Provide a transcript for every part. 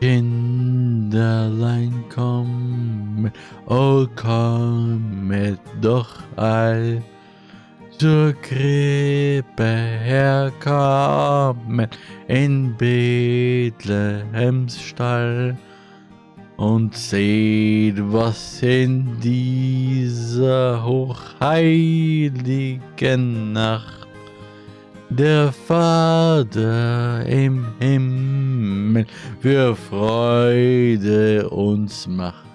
Kinderlein kommen, oh kommet doch all zur Krippe herkommen in Bethlehems Stall und seht, was in dieser hochheiligen Nacht der Vater im Himmel für Freude uns macht.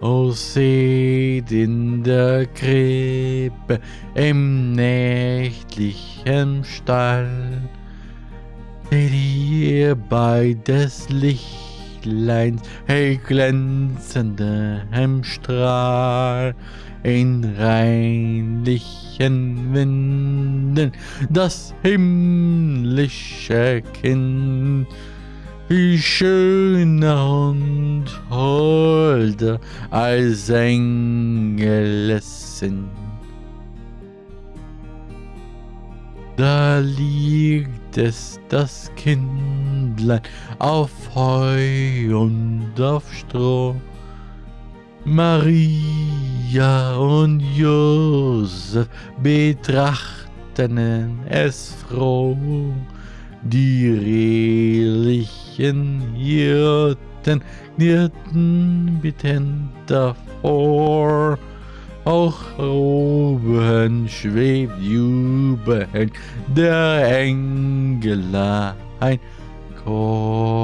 O seht in der Krippe im nächtlichen Stall, seht ihr bei des Lichtleins hell glänzendem Strahl, in reinlichen Winden das himmlische Kind, wie schöner und holder als Engel sind. Da liegt es, das Kindlein, auf Heu und auf Stroh. Maria und Josef betrachten es froh. Die redlichen Hirten knirrten bittend davor. Auch oben schwebt jubelnd der Engelein Chor.